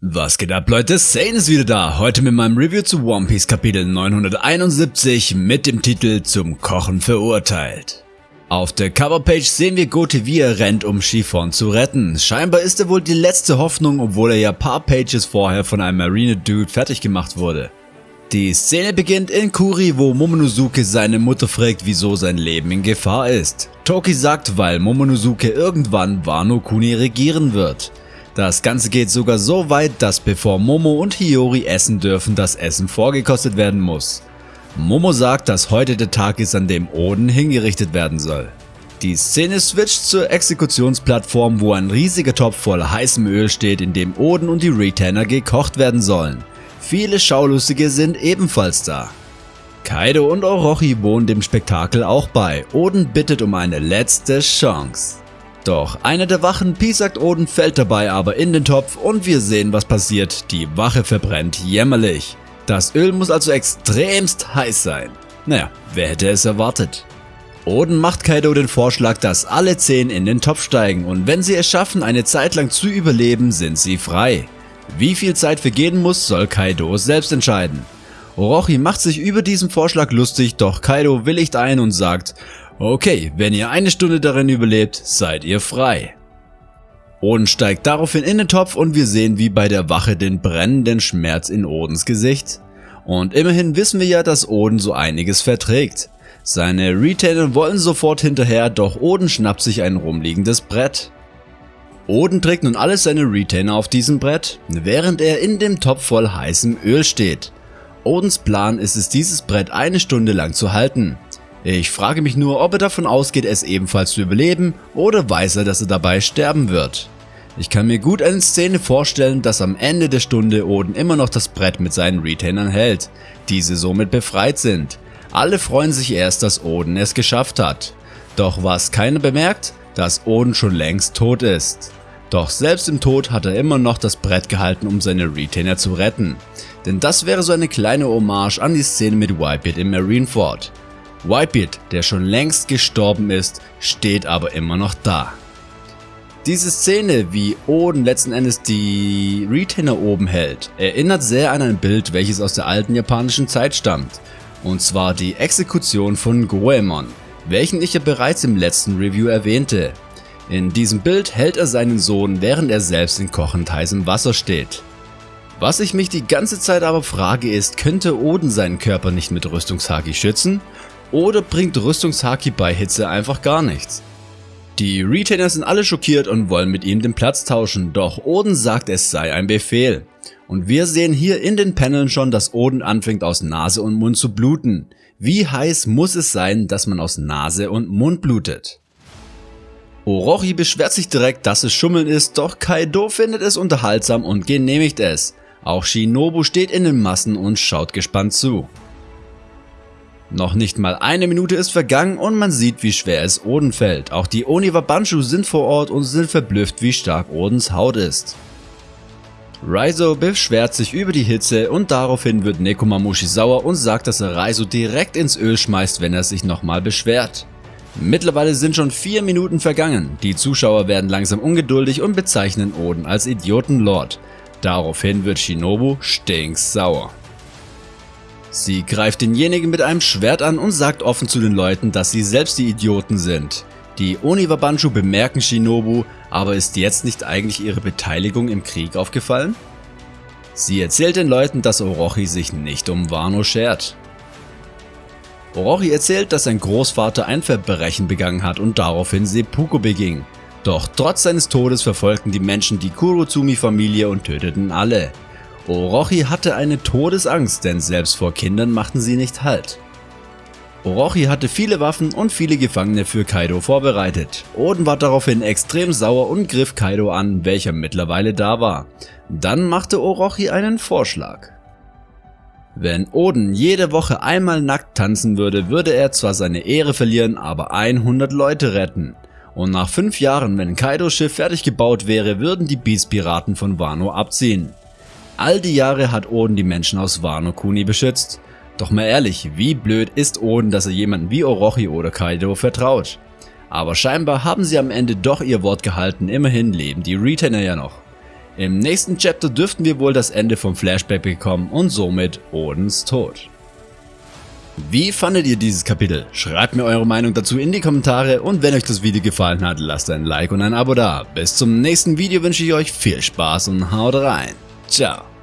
Was geht ab Leute, Sane ist wieder da, heute mit meinem Review zu One Piece Kapitel 971 mit dem Titel Zum Kochen verurteilt. Auf der Coverpage sehen wir Gote wie er rennt, um Chiffon zu retten. Scheinbar ist er wohl die letzte Hoffnung, obwohl er ja paar Pages vorher von einem Marine Dude fertig gemacht wurde. Die Szene beginnt in Kuri, wo Momonosuke seine Mutter fragt, wieso sein Leben in Gefahr ist. Toki sagt, weil Momonosuke irgendwann Wano Kuni regieren wird. Das Ganze geht sogar so weit, dass bevor Momo und Hiyori essen dürfen, das Essen vorgekostet werden muss. Momo sagt, dass heute der Tag ist, an dem Oden hingerichtet werden soll. Die Szene switcht zur Exekutionsplattform, wo ein riesiger Topf voll heißem Öl steht, in dem Oden und die Retainer gekocht werden sollen. Viele Schaulustige sind ebenfalls da. Kaido und Orochi wohnen dem Spektakel auch bei. Oden bittet um eine letzte Chance. Doch einer der Wachen piesackt Oden, fällt dabei aber in den Topf und wir sehen was passiert, die Wache verbrennt jämmerlich. Das Öl muss also extremst heiß sein. Naja, wer hätte es erwartet? Oden macht Kaido den Vorschlag, dass alle 10 in den Topf steigen und wenn sie es schaffen eine Zeit lang zu überleben, sind sie frei. Wie viel Zeit vergehen muss, soll Kaido selbst entscheiden. Orochi macht sich über diesen Vorschlag lustig, doch Kaido willigt ein und sagt, Okay, wenn ihr eine Stunde darin überlebt, seid ihr frei. Oden steigt daraufhin in den Topf und wir sehen wie bei der Wache den brennenden Schmerz in Odens Gesicht. Und immerhin wissen wir ja, dass Oden so einiges verträgt. Seine Retainer wollen sofort hinterher, doch Oden schnappt sich ein rumliegendes Brett. Oden trägt nun alle seine Retainer auf diesem Brett, während er in dem Topf voll heißem Öl steht. Odens Plan ist es dieses Brett eine Stunde lang zu halten. Ich frage mich nur, ob er davon ausgeht, es ebenfalls zu überleben oder weiß er, dass er dabei sterben wird. Ich kann mir gut eine Szene vorstellen, dass am Ende der Stunde Oden immer noch das Brett mit seinen Retainern hält, diese somit befreit sind. Alle freuen sich erst, dass Oden es geschafft hat. Doch was keiner bemerkt, dass Oden schon längst tot ist. Doch selbst im Tod hat er immer noch das Brett gehalten, um seine Retainer zu retten. Denn das wäre so eine kleine Hommage an die Szene mit Whitebeard im Marineford. Whitebeard, der schon längst gestorben ist, steht aber immer noch da. Diese Szene, wie Oden letzten Endes die Retainer oben hält, erinnert sehr an ein Bild, welches aus der alten japanischen Zeit stammt. Und zwar die Exekution von Goemon, welchen ich ja bereits im letzten Review erwähnte. In diesem Bild hält er seinen Sohn, während er selbst in kochend heißem Wasser steht. Was ich mich die ganze Zeit aber frage ist, könnte Oden seinen Körper nicht mit Rüstungshaki schützen? Oder bringt Rüstungshaki bei Hitze einfach gar nichts? Die Retainer sind alle schockiert und wollen mit ihm den Platz tauschen, doch Oden sagt es sei ein Befehl. Und wir sehen hier in den Paneln schon, dass Oden anfängt aus Nase und Mund zu bluten. Wie heiß muss es sein, dass man aus Nase und Mund blutet? Orochi beschwert sich direkt, dass es Schummeln ist, doch Kaido findet es unterhaltsam und genehmigt es. Auch Shinobu steht in den Massen und schaut gespannt zu. Noch nicht mal eine Minute ist vergangen und man sieht wie schwer es Oden fällt. Auch die Oniwa Banshu sind vor Ort und sind verblüfft wie stark Odens Haut ist. Raizo beschwert sich über die Hitze und daraufhin wird Nekomamushi sauer und sagt, dass er Raizo direkt ins Öl schmeißt, wenn er sich nochmal beschwert. Mittlerweile sind schon 4 Minuten vergangen, die Zuschauer werden langsam ungeduldig und bezeichnen Oden als Idiotenlord. Daraufhin wird Shinobu stinksauer. Sie greift denjenigen mit einem Schwert an und sagt offen zu den Leuten, dass sie selbst die Idioten sind. Die Oniwabanshu bemerken Shinobu, aber ist jetzt nicht eigentlich ihre Beteiligung im Krieg aufgefallen? Sie erzählt den Leuten, dass Orochi sich nicht um Wano schert. Orochi erzählt, dass sein Großvater ein Verbrechen begangen hat und daraufhin Seppuku beging. Doch trotz seines Todes verfolgten die Menschen die Kurozumi-Familie und töteten alle. Orochi hatte eine Todesangst, denn selbst vor Kindern machten sie nicht Halt. Orochi hatte viele Waffen und viele Gefangene für Kaido vorbereitet. Oden war daraufhin extrem sauer und griff Kaido an, welcher mittlerweile da war. Dann machte Orochi einen Vorschlag. Wenn Oden jede Woche einmal nackt tanzen würde, würde er zwar seine Ehre verlieren, aber 100 Leute retten. Und nach 5 Jahren, wenn Kaidos Schiff fertig gebaut wäre, würden die Beast Piraten von Wano abziehen. All die Jahre hat Oden die Menschen aus Wano Kuni beschützt. Doch mal ehrlich, wie blöd ist Oden, dass er jemanden wie Orochi oder Kaido vertraut? Aber scheinbar haben sie am Ende doch ihr Wort gehalten, immerhin leben die Retainer ja noch. Im nächsten Chapter dürften wir wohl das Ende vom Flashback bekommen und somit Odins Tod. Wie fandet ihr dieses Kapitel? Schreibt mir eure Meinung dazu in die Kommentare und wenn euch das Video gefallen hat, lasst ein Like und ein Abo da. Bis zum nächsten Video wünsche ich euch viel Spaß und haut rein. Ciao.